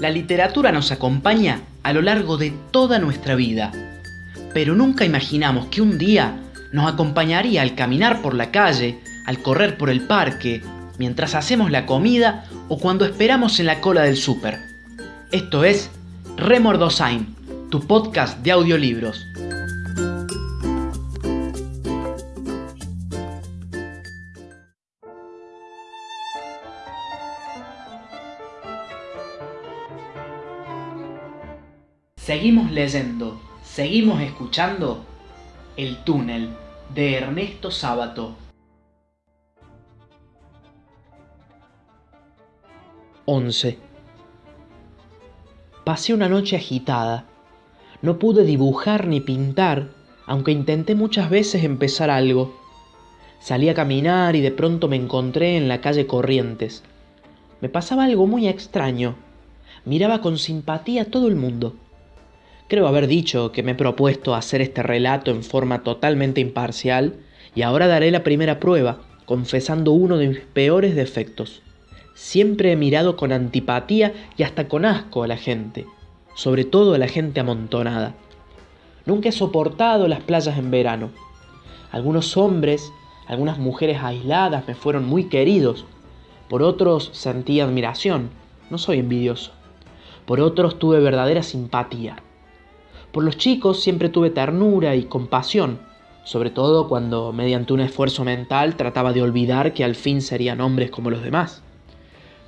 La literatura nos acompaña a lo largo de toda nuestra vida, pero nunca imaginamos que un día nos acompañaría al caminar por la calle, al correr por el parque, mientras hacemos la comida o cuando esperamos en la cola del súper. Esto es Remordosain, tu podcast de audiolibros. Seguimos leyendo, seguimos escuchando El túnel de Ernesto Sábato. 11. Pasé una noche agitada. No pude dibujar ni pintar, aunque intenté muchas veces empezar algo. Salí a caminar y de pronto me encontré en la calle Corrientes. Me pasaba algo muy extraño. Miraba con simpatía a todo el mundo Creo haber dicho que me he propuesto hacer este relato en forma totalmente imparcial y ahora daré la primera prueba, confesando uno de mis peores defectos. Siempre he mirado con antipatía y hasta con asco a la gente, sobre todo a la gente amontonada. Nunca he soportado las playas en verano. Algunos hombres, algunas mujeres aisladas me fueron muy queridos. Por otros sentí admiración, no soy envidioso. Por otros tuve verdadera simpatía. Por los chicos siempre tuve ternura y compasión, sobre todo cuando mediante un esfuerzo mental trataba de olvidar que al fin serían hombres como los demás.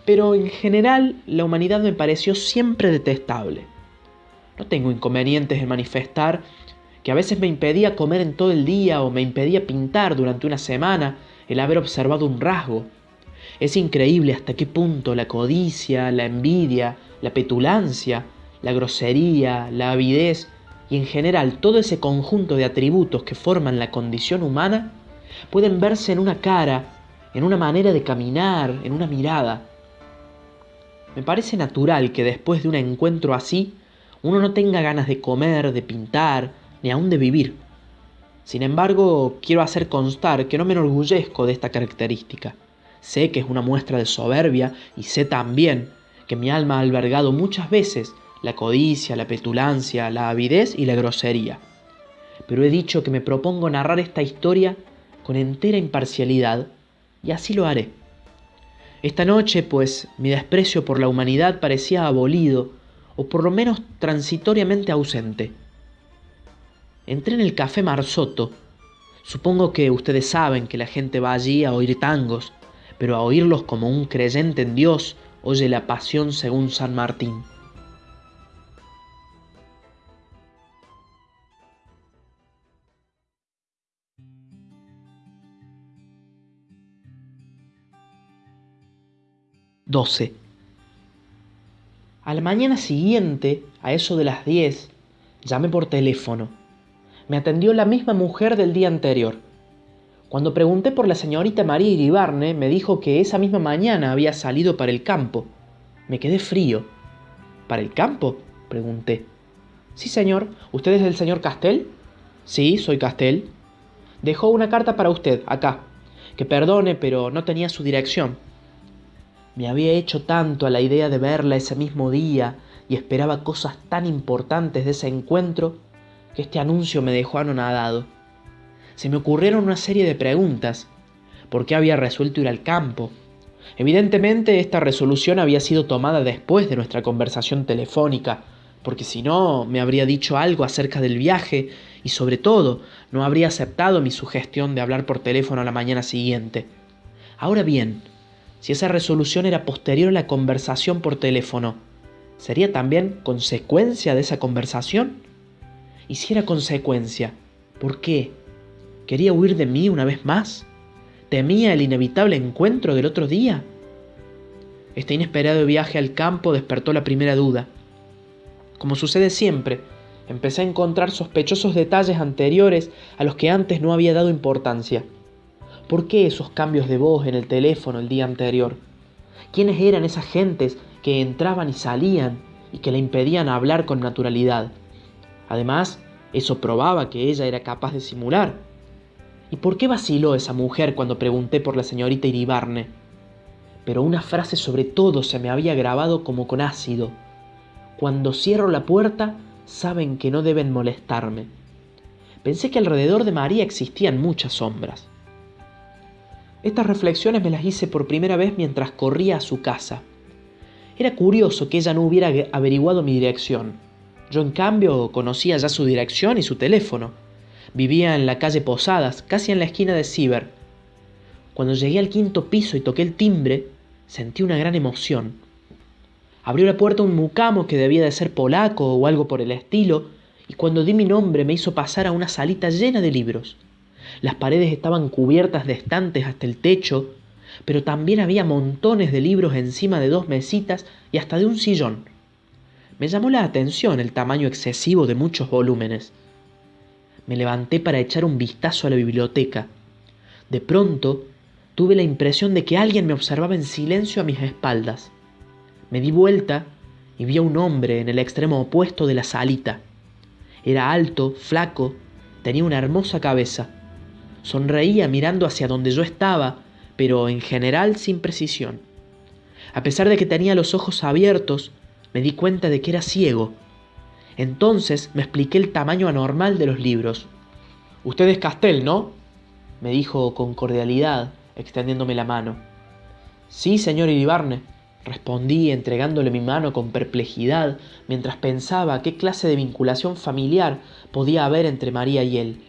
Pero en general la humanidad me pareció siempre detestable. No tengo inconvenientes en manifestar que a veces me impedía comer en todo el día o me impedía pintar durante una semana el haber observado un rasgo. Es increíble hasta qué punto la codicia, la envidia, la petulancia, la grosería, la avidez y en general todo ese conjunto de atributos que forman la condición humana pueden verse en una cara, en una manera de caminar, en una mirada. Me parece natural que después de un encuentro así uno no tenga ganas de comer, de pintar, ni aún de vivir. Sin embargo, quiero hacer constar que no me enorgullezco de esta característica. Sé que es una muestra de soberbia y sé también que mi alma ha albergado muchas veces la codicia, la petulancia, la avidez y la grosería. Pero he dicho que me propongo narrar esta historia con entera imparcialidad, y así lo haré. Esta noche, pues, mi desprecio por la humanidad parecía abolido, o por lo menos transitoriamente ausente. Entré en el café Marzotto. Supongo que ustedes saben que la gente va allí a oír tangos, pero a oírlos como un creyente en Dios oye la pasión según San Martín. 12. A la mañana siguiente, a eso de las 10, llamé por teléfono. Me atendió la misma mujer del día anterior. Cuando pregunté por la señorita María Iribarne, me dijo que esa misma mañana había salido para el campo. Me quedé frío. ¿Para el campo? pregunté. Sí, señor. ¿Usted es el señor Castel? Sí, soy Castel. Dejó una carta para usted, acá. Que perdone, pero no tenía su dirección. Me había hecho tanto a la idea de verla ese mismo día y esperaba cosas tan importantes de ese encuentro que este anuncio me dejó anonadado. Se me ocurrieron una serie de preguntas. ¿Por qué había resuelto ir al campo? Evidentemente esta resolución había sido tomada después de nuestra conversación telefónica, porque si no me habría dicho algo acerca del viaje y sobre todo no habría aceptado mi sugestión de hablar por teléfono a la mañana siguiente. Ahora bien, si esa resolución era posterior a la conversación por teléfono, ¿sería también consecuencia de esa conversación? Y si era consecuencia, ¿por qué? ¿Quería huir de mí una vez más? ¿Temía el inevitable encuentro del otro día? Este inesperado viaje al campo despertó la primera duda. Como sucede siempre, empecé a encontrar sospechosos detalles anteriores a los que antes no había dado importancia. ¿Por qué esos cambios de voz en el teléfono el día anterior? ¿Quiénes eran esas gentes que entraban y salían y que le impedían hablar con naturalidad? Además, eso probaba que ella era capaz de simular. ¿Y por qué vaciló esa mujer cuando pregunté por la señorita Iribarne? Pero una frase sobre todo se me había grabado como con ácido. Cuando cierro la puerta, saben que no deben molestarme. Pensé que alrededor de María existían muchas sombras. Estas reflexiones me las hice por primera vez mientras corría a su casa. Era curioso que ella no hubiera averiguado mi dirección. Yo en cambio conocía ya su dirección y su teléfono. Vivía en la calle Posadas, casi en la esquina de Ciber. Cuando llegué al quinto piso y toqué el timbre, sentí una gran emoción. Abrió la puerta un mucamo que debía de ser polaco o algo por el estilo, y cuando di mi nombre me hizo pasar a una salita llena de libros. Las paredes estaban cubiertas de estantes hasta el techo, pero también había montones de libros encima de dos mesitas y hasta de un sillón. Me llamó la atención el tamaño excesivo de muchos volúmenes. Me levanté para echar un vistazo a la biblioteca. De pronto tuve la impresión de que alguien me observaba en silencio a mis espaldas. Me di vuelta y vi a un hombre en el extremo opuesto de la salita. Era alto, flaco, tenía una hermosa cabeza. Sonreía mirando hacia donde yo estaba, pero en general sin precisión. A pesar de que tenía los ojos abiertos, me di cuenta de que era ciego. Entonces me expliqué el tamaño anormal de los libros. Usted es Castel, ¿no? me dijo con cordialidad, extendiéndome la mano. Sí, señor Iribarne, Respondí entregándole mi mano con perplejidad mientras pensaba qué clase de vinculación familiar podía haber entre María y él.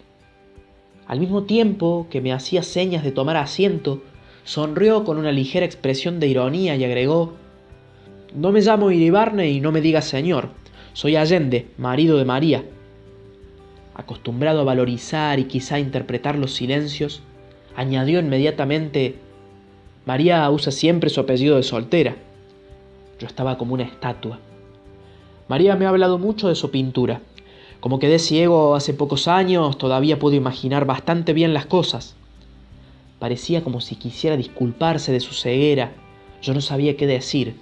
Al mismo tiempo que me hacía señas de tomar asiento, sonrió con una ligera expresión de ironía y agregó No me llamo Iribarne y no me digas señor, soy Allende, marido de María. Acostumbrado a valorizar y quizá interpretar los silencios, añadió inmediatamente María usa siempre su apellido de soltera. Yo estaba como una estatua. María me ha hablado mucho de su pintura. Como quedé ciego hace pocos años, todavía puedo imaginar bastante bien las cosas. Parecía como si quisiera disculparse de su ceguera. Yo no sabía qué decir.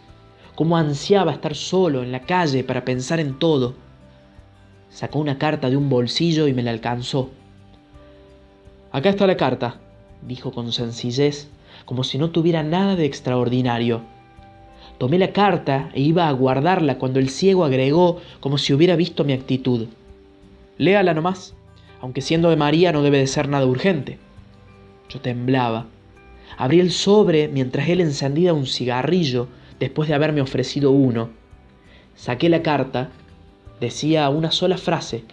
Cómo ansiaba estar solo en la calle para pensar en todo. Sacó una carta de un bolsillo y me la alcanzó. Acá está la carta, dijo con sencillez como si no tuviera nada de extraordinario. Tomé la carta e iba a guardarla cuando el ciego agregó como si hubiera visto mi actitud. Léala nomás, aunque siendo de María no debe de ser nada urgente. Yo temblaba. Abrí el sobre mientras él encendía un cigarrillo después de haberme ofrecido uno. Saqué la carta. Decía una sola frase.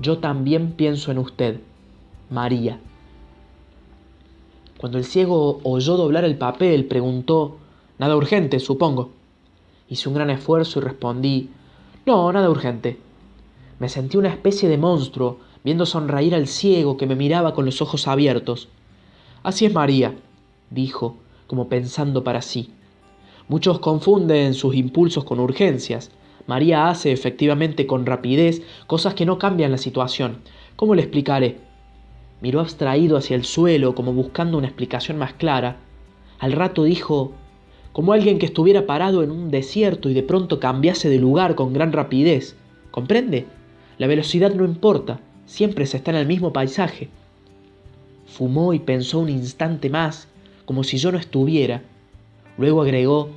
Yo también pienso en usted, María. Cuando el ciego oyó doblar el papel, preguntó, Nada urgente, supongo. Hice un gran esfuerzo y respondí, No, nada urgente. Me sentí una especie de monstruo, viendo sonreír al ciego que me miraba con los ojos abiertos. Así es María, dijo, como pensando para sí. Muchos confunden sus impulsos con urgencias. María hace efectivamente con rapidez cosas que no cambian la situación. ¿Cómo le explicaré? Miró abstraído hacia el suelo como buscando una explicación más clara. Al rato dijo, como alguien que estuviera parado en un desierto y de pronto cambiase de lugar con gran rapidez. ¿Comprende? La velocidad no importa, siempre se está en el mismo paisaje. Fumó y pensó un instante más, como si yo no estuviera. Luego agregó,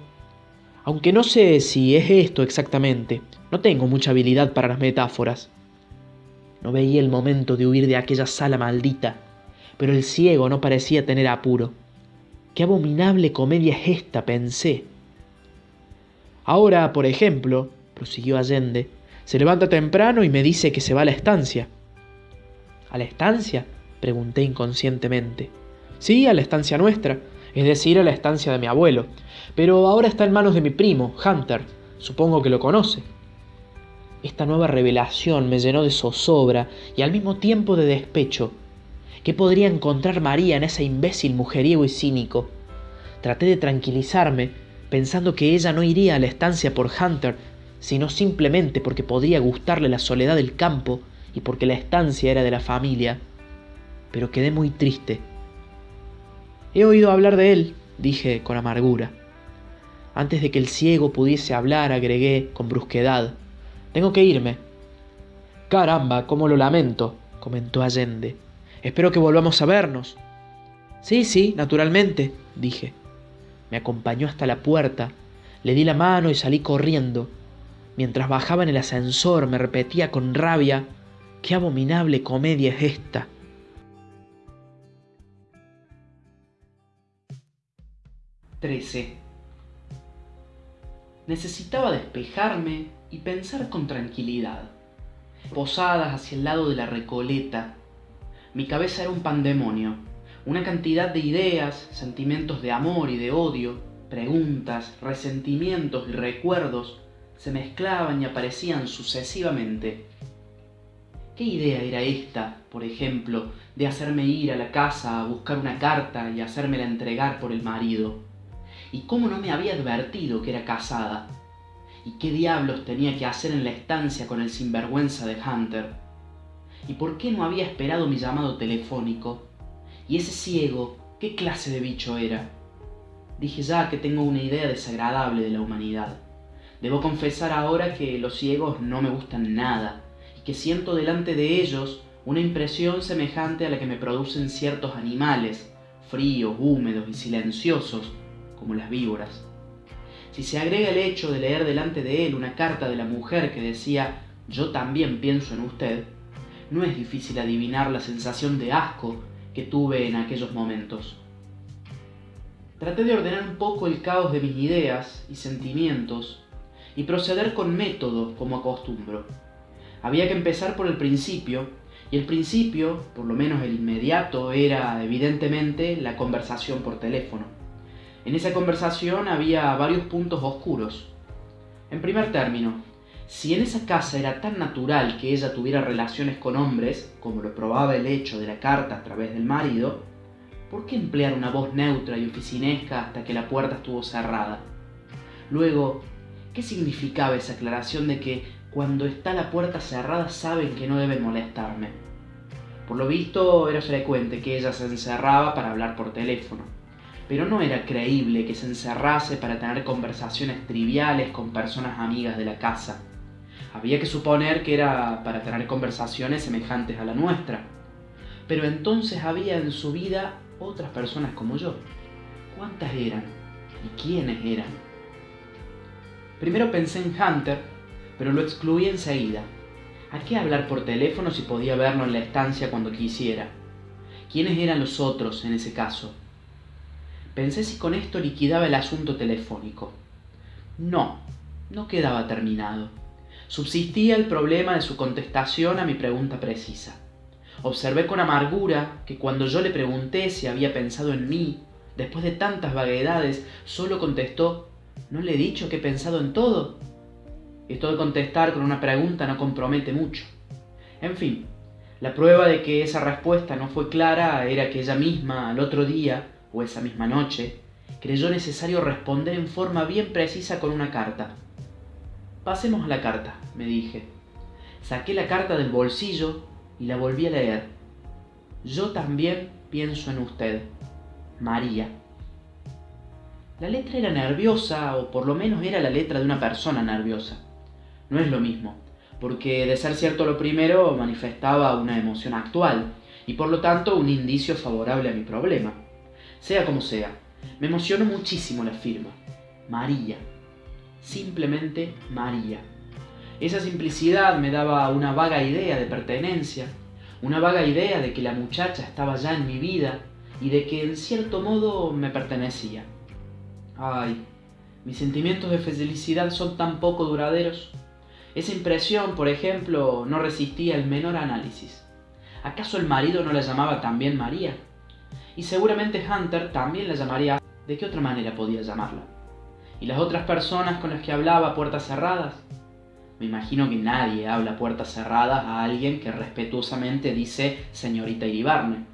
aunque no sé si es esto exactamente, no tengo mucha habilidad para las metáforas. No veía el momento de huir de aquella sala maldita, pero el ciego no parecía tener apuro. Qué abominable comedia es esta, pensé. Ahora, por ejemplo, prosiguió Allende, se levanta temprano y me dice que se va a la estancia. ¿A la estancia? pregunté inconscientemente. Sí, a la estancia nuestra, es decir, a la estancia de mi abuelo, pero ahora está en manos de mi primo, Hunter. Supongo que lo conoce. Esta nueva revelación me llenó de zozobra y al mismo tiempo de despecho. ¿Qué podría encontrar María en ese imbécil mujeriego y cínico? Traté de tranquilizarme, pensando que ella no iría a la estancia por Hunter, sino simplemente porque podría gustarle la soledad del campo y porque la estancia era de la familia. Pero quedé muy triste. He oído hablar de él, dije con amargura. Antes de que el ciego pudiese hablar, agregué con brusquedad. Tengo que irme. Caramba, cómo lo lamento, comentó Allende. Espero que volvamos a vernos. Sí, sí, naturalmente, dije. Me acompañó hasta la puerta, le di la mano y salí corriendo. Mientras bajaba en el ascensor me repetía con rabia, qué abominable comedia es esta. Trece. Necesitaba despejarme y pensar con tranquilidad. Posadas hacia el lado de la recoleta, mi cabeza era un pandemonio, una cantidad de ideas, sentimientos de amor y de odio, preguntas, resentimientos y recuerdos se mezclaban y aparecían sucesivamente. ¿Qué idea era esta, por ejemplo, de hacerme ir a la casa a buscar una carta y hacérmela entregar por el marido? ¿Y cómo no me había advertido que era casada? ¿Y qué diablos tenía que hacer en la estancia con el sinvergüenza de Hunter? ¿Y por qué no había esperado mi llamado telefónico? ¿Y ese ciego, qué clase de bicho era? Dije ya que tengo una idea desagradable de la humanidad. Debo confesar ahora que los ciegos no me gustan nada y que siento delante de ellos una impresión semejante a la que me producen ciertos animales, fríos, húmedos y silenciosos, como las víboras. Si se agrega el hecho de leer delante de él una carta de la mujer que decía yo también pienso en usted, no es difícil adivinar la sensación de asco que tuve en aquellos momentos. Traté de ordenar un poco el caos de mis ideas y sentimientos y proceder con método como acostumbro. Había que empezar por el principio, y el principio, por lo menos el inmediato, era evidentemente la conversación por teléfono. En esa conversación había varios puntos oscuros. En primer término, si en esa casa era tan natural que ella tuviera relaciones con hombres, como lo probaba el hecho de la carta a través del marido, ¿por qué emplear una voz neutra y oficinesca hasta que la puerta estuvo cerrada? Luego, ¿qué significaba esa aclaración de que cuando está la puerta cerrada saben que no deben molestarme? Por lo visto era frecuente que ella se encerraba para hablar por teléfono, pero no era creíble que se encerrase para tener conversaciones triviales con personas amigas de la casa había que suponer que era para tener conversaciones semejantes a la nuestra. Pero entonces había en su vida otras personas como yo. ¿Cuántas eran? ¿Y quiénes eran? Primero pensé en Hunter, pero lo excluí enseguida. ¿A qué hablar por teléfono si podía verlo en la estancia cuando quisiera? ¿Quiénes eran los otros en ese caso? Pensé si con esto liquidaba el asunto telefónico. No, no quedaba terminado subsistía el problema de su contestación a mi pregunta precisa. Observé con amargura que cuando yo le pregunté si había pensado en mí, después de tantas vaguedades, solo contestó, ¿no le he dicho que he pensado en todo? Esto de contestar con una pregunta no compromete mucho. En fin, la prueba de que esa respuesta no fue clara era que ella misma, al otro día, o esa misma noche, creyó necesario responder en forma bien precisa con una carta. Pasemos a la carta, me dije. Saqué la carta del bolsillo y la volví a leer. Yo también pienso en usted, María. La letra era nerviosa, o por lo menos era la letra de una persona nerviosa. No es lo mismo, porque de ser cierto lo primero manifestaba una emoción actual, y por lo tanto un indicio favorable a mi problema. Sea como sea, me emocionó muchísimo la firma. María simplemente María. Esa simplicidad me daba una vaga idea de pertenencia, una vaga idea de que la muchacha estaba ya en mi vida y de que en cierto modo me pertenecía. Ay, mis sentimientos de felicidad son tan poco duraderos. Esa impresión, por ejemplo, no resistía el menor análisis. ¿Acaso el marido no la llamaba también María? Y seguramente Hunter también la llamaría... ¿De qué otra manera podía llamarla? ¿Y las otras personas con las que hablaba puertas cerradas? Me imagino que nadie habla puertas cerradas a alguien que respetuosamente dice señorita Iribarne.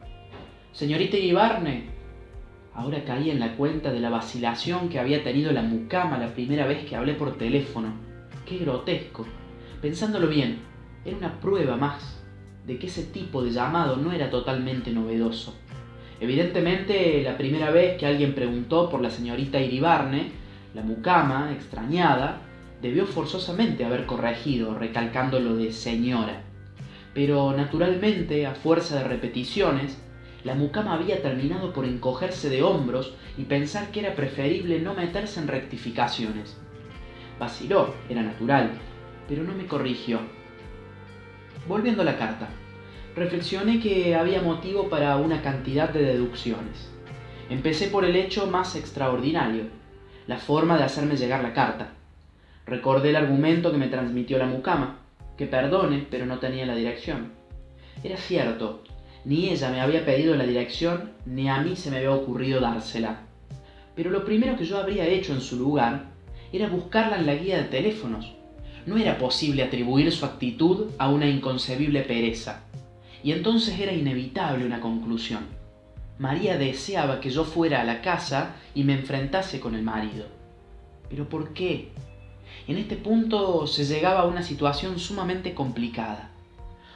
Señorita Iribarne. Ahora caí en la cuenta de la vacilación que había tenido la mucama la primera vez que hablé por teléfono. Qué grotesco. Pensándolo bien, era una prueba más de que ese tipo de llamado no era totalmente novedoso. Evidentemente, la primera vez que alguien preguntó por la señorita Iribarne la mucama, extrañada, debió forzosamente haber corregido, recalcando lo de señora. Pero naturalmente, a fuerza de repeticiones, la mucama había terminado por encogerse de hombros y pensar que era preferible no meterse en rectificaciones. Vaciló, era natural, pero no me corrigió. Volviendo a la carta, reflexioné que había motivo para una cantidad de deducciones. Empecé por el hecho más extraordinario, la forma de hacerme llegar la carta. Recordé el argumento que me transmitió la mucama, que perdone, pero no tenía la dirección. Era cierto, ni ella me había pedido la dirección, ni a mí se me había ocurrido dársela. Pero lo primero que yo habría hecho en su lugar era buscarla en la guía de teléfonos. No era posible atribuir su actitud a una inconcebible pereza. Y entonces era inevitable una conclusión. María deseaba que yo fuera a la casa y me enfrentase con el marido. ¿Pero por qué? En este punto se llegaba a una situación sumamente complicada.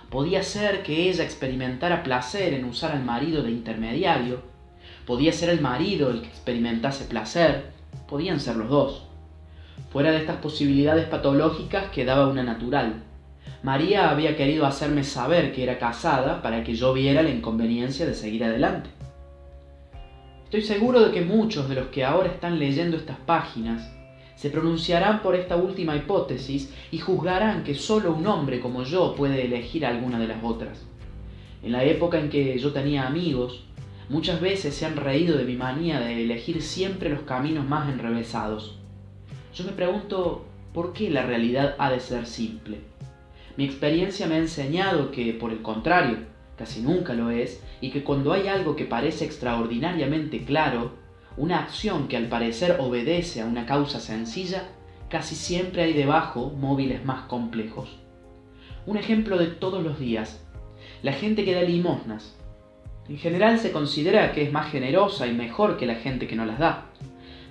Podía ser que ella experimentara placer en usar al marido de intermediario, podía ser el marido el que experimentase placer, podían ser los dos. Fuera de estas posibilidades patológicas quedaba una natural. María había querido hacerme saber que era casada para que yo viera la inconveniencia de seguir adelante. Estoy seguro de que muchos de los que ahora están leyendo estas páginas se pronunciarán por esta última hipótesis y juzgarán que solo un hombre como yo puede elegir alguna de las otras. En la época en que yo tenía amigos, muchas veces se han reído de mi manía de elegir siempre los caminos más enrevesados. Yo me pregunto, ¿por qué la realidad ha de ser simple? Mi experiencia me ha enseñado que, por el contrario, casi nunca lo es, y que cuando hay algo que parece extraordinariamente claro, una acción que al parecer obedece a una causa sencilla, casi siempre hay debajo móviles más complejos. Un ejemplo de todos los días. La gente que da limosnas. En general se considera que es más generosa y mejor que la gente que no las da.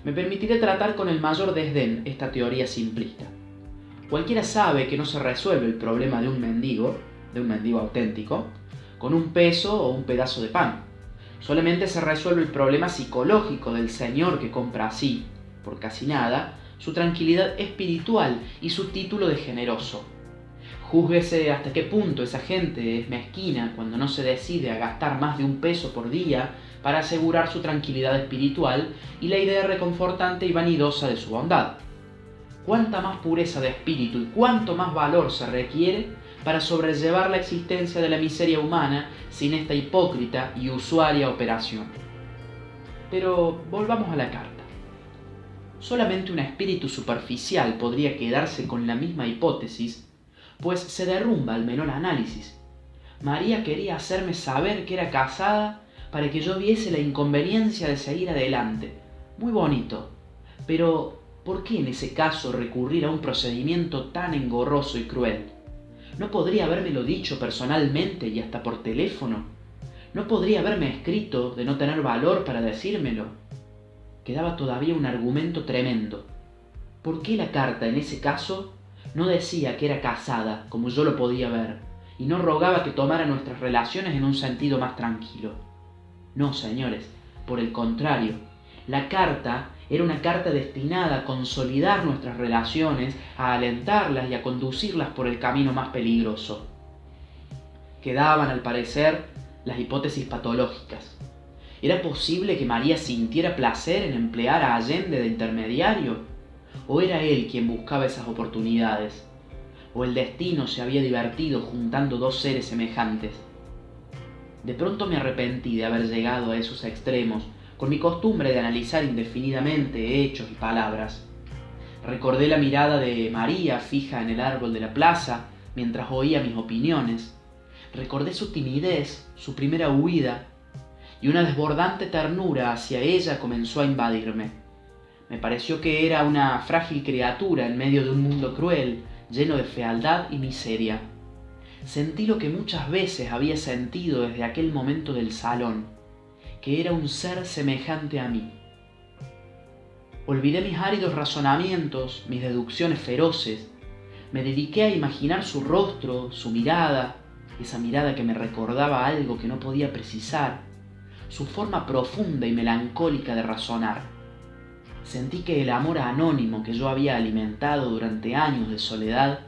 Me permitiré tratar con el mayor desdén esta teoría simplista. Cualquiera sabe que no se resuelve el problema de un mendigo, de un mendigo auténtico, con un peso o un pedazo de pan. Solamente se resuelve el problema psicológico del señor que compra así, por casi nada, su tranquilidad espiritual y su título de generoso. Júzguese hasta qué punto esa gente es mezquina cuando no se decide a gastar más de un peso por día para asegurar su tranquilidad espiritual y la idea reconfortante y vanidosa de su bondad. Cuánta más pureza de espíritu y cuánto más valor se requiere para sobrellevar la existencia de la miseria humana sin esta hipócrita y usuaria operación. Pero volvamos a la carta. Solamente un espíritu superficial podría quedarse con la misma hipótesis, pues se derrumba al menor análisis. María quería hacerme saber que era casada para que yo viese la inconveniencia de seguir adelante. Muy bonito. Pero, ¿por qué en ese caso recurrir a un procedimiento tan engorroso y cruel? ¿No podría habérmelo dicho personalmente y hasta por teléfono? ¿No podría haberme escrito de no tener valor para decírmelo? Quedaba todavía un argumento tremendo. ¿Por qué la carta en ese caso no decía que era casada, como yo lo podía ver, y no rogaba que tomara nuestras relaciones en un sentido más tranquilo? No, señores, por el contrario, la carta era una carta destinada a consolidar nuestras relaciones, a alentarlas y a conducirlas por el camino más peligroso. Quedaban, al parecer, las hipótesis patológicas. ¿Era posible que María sintiera placer en emplear a Allende de intermediario? ¿O era él quien buscaba esas oportunidades? ¿O el destino se había divertido juntando dos seres semejantes? De pronto me arrepentí de haber llegado a esos extremos con mi costumbre de analizar indefinidamente hechos y palabras. Recordé la mirada de María fija en el árbol de la plaza mientras oía mis opiniones. Recordé su timidez, su primera huida, y una desbordante ternura hacia ella comenzó a invadirme. Me pareció que era una frágil criatura en medio de un mundo cruel, lleno de fealdad y miseria. Sentí lo que muchas veces había sentido desde aquel momento del salón que era un ser semejante a mí. Olvidé mis áridos razonamientos, mis deducciones feroces, me dediqué a imaginar su rostro, su mirada, esa mirada que me recordaba algo que no podía precisar, su forma profunda y melancólica de razonar. Sentí que el amor anónimo que yo había alimentado durante años de soledad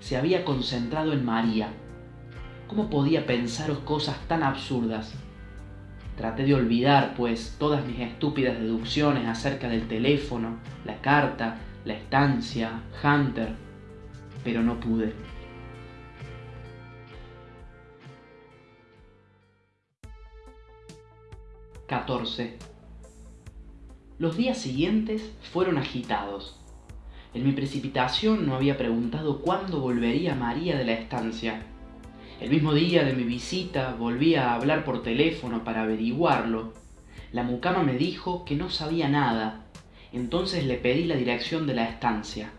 se había concentrado en María. ¿Cómo podía pensaros cosas tan absurdas? Traté de olvidar, pues, todas mis estúpidas deducciones acerca del teléfono, la carta, la estancia, Hunter, pero no pude. ...14... Los días siguientes fueron agitados. En mi precipitación no había preguntado cuándo volvería María de la estancia. El mismo día de mi visita volví a hablar por teléfono para averiguarlo. La mucama me dijo que no sabía nada, entonces le pedí la dirección de la estancia.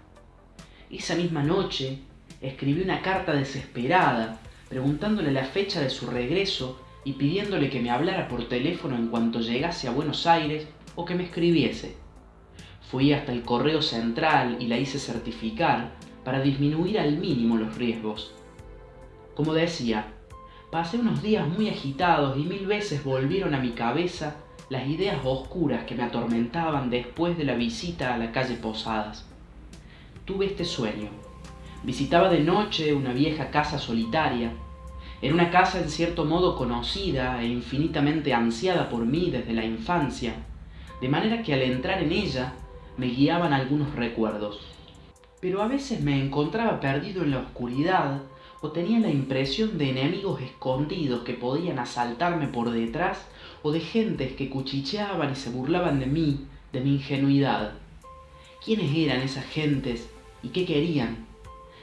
Esa misma noche escribí una carta desesperada, preguntándole la fecha de su regreso y pidiéndole que me hablara por teléfono en cuanto llegase a Buenos Aires o que me escribiese. Fui hasta el correo central y la hice certificar para disminuir al mínimo los riesgos. Como decía, pasé unos días muy agitados y mil veces volvieron a mi cabeza las ideas oscuras que me atormentaban después de la visita a la calle Posadas. Tuve este sueño. Visitaba de noche una vieja casa solitaria. Era una casa en cierto modo conocida e infinitamente ansiada por mí desde la infancia, de manera que al entrar en ella me guiaban algunos recuerdos. Pero a veces me encontraba perdido en la oscuridad o tenía la impresión de enemigos escondidos que podían asaltarme por detrás o de gentes que cuchicheaban y se burlaban de mí, de mi ingenuidad. ¿Quiénes eran esas gentes y qué querían?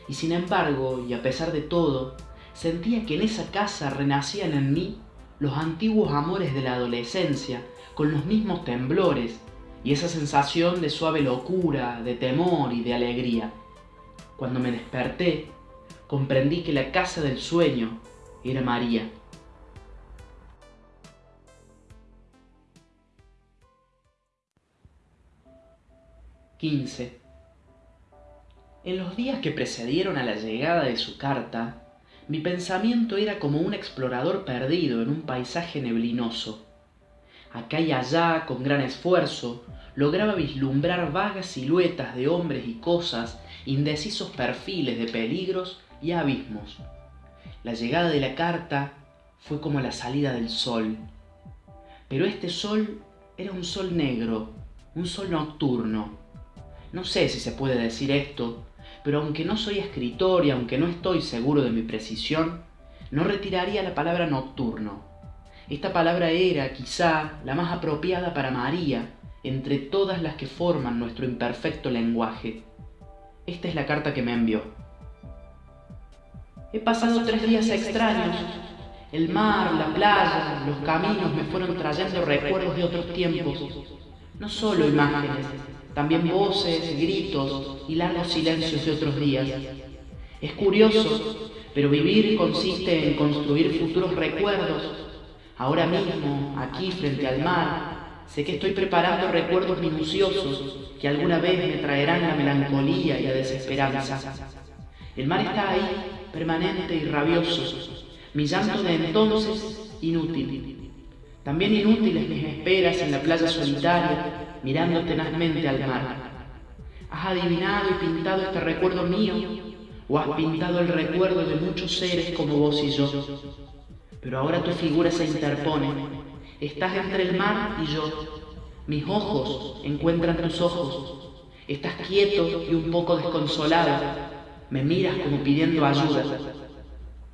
Y sin embargo, y a pesar de todo, sentía que en esa casa renacían en mí los antiguos amores de la adolescencia, con los mismos temblores, y esa sensación de suave locura, de temor y de alegría. Cuando me desperté, comprendí que la casa del sueño era María. 15. En los días que precedieron a la llegada de su carta, mi pensamiento era como un explorador perdido en un paisaje neblinoso. Acá y allá, con gran esfuerzo, lograba vislumbrar vagas siluetas de hombres y cosas, indecisos perfiles de peligros y abismos. La llegada de la carta fue como la salida del sol. Pero este sol era un sol negro, un sol nocturno, no sé si se puede decir esto, pero aunque no soy escritor y aunque no estoy seguro de mi precisión, no retiraría la palabra nocturno. Esta palabra era, quizá, la más apropiada para María entre todas las que forman nuestro imperfecto lenguaje. Esta es la carta que me envió. He pasado tres días extraños. El mar, la playa, los caminos me fueron trayendo recuerdos de otros tiempos, no solo imágenes, también voces, gritos y largos silencios de otros días. Es curioso, pero vivir consiste en construir futuros recuerdos. Ahora mismo, aquí frente al mar, sé que estoy preparando recuerdos minuciosos que alguna vez me traerán la melancolía y la desesperanza. El mar está ahí, permanente y rabioso. Mi llanto de entonces, inútil. También inútiles mis esperas en la playa solitaria, mirando tenazmente al mar. ¿Has adivinado y pintado este recuerdo mío? ¿O has pintado el recuerdo de muchos seres como vos y yo? Pero ahora tu figura se interpone. Estás entre el mar y yo. Mis ojos encuentran tus ojos. Estás quieto y un poco desconsolado. Me miras como pidiendo ayuda.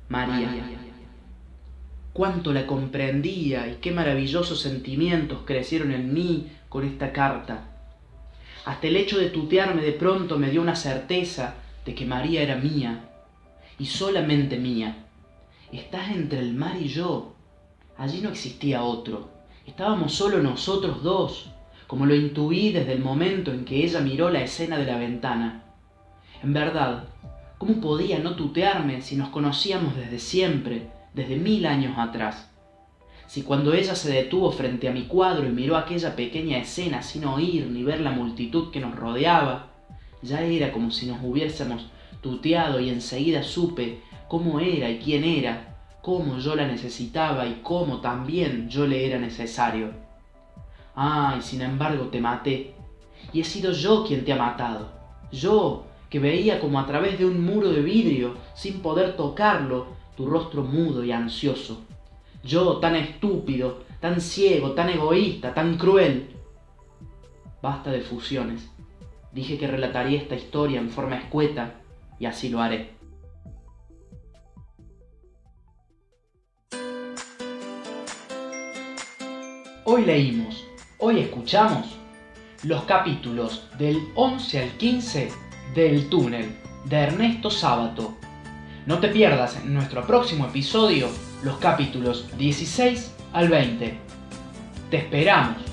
María. Cuánto la comprendía y qué maravillosos sentimientos crecieron en mí con esta carta. Hasta el hecho de tutearme de pronto me dio una certeza de que María era mía, y solamente mía. Estás entre el mar y yo. Allí no existía otro. Estábamos solo nosotros dos, como lo intuí desde el momento en que ella miró la escena de la ventana. En verdad, ¿cómo podía no tutearme si nos conocíamos desde siempre, desde mil años atrás? si cuando ella se detuvo frente a mi cuadro y miró aquella pequeña escena sin oír ni ver la multitud que nos rodeaba, ya era como si nos hubiésemos tuteado y enseguida supe cómo era y quién era, cómo yo la necesitaba y cómo también yo le era necesario. Ah, y sin embargo te maté, y he sido yo quien te ha matado, yo que veía como a través de un muro de vidrio, sin poder tocarlo, tu rostro mudo y ansioso. Yo tan estúpido, tan ciego, tan egoísta, tan cruel. Basta de fusiones. Dije que relataría esta historia en forma escueta y así lo haré. Hoy leímos, hoy escuchamos los capítulos del 11 al 15 del túnel de Ernesto Sábato. No te pierdas en nuestro próximo episodio los capítulos 16 al 20. Te esperamos.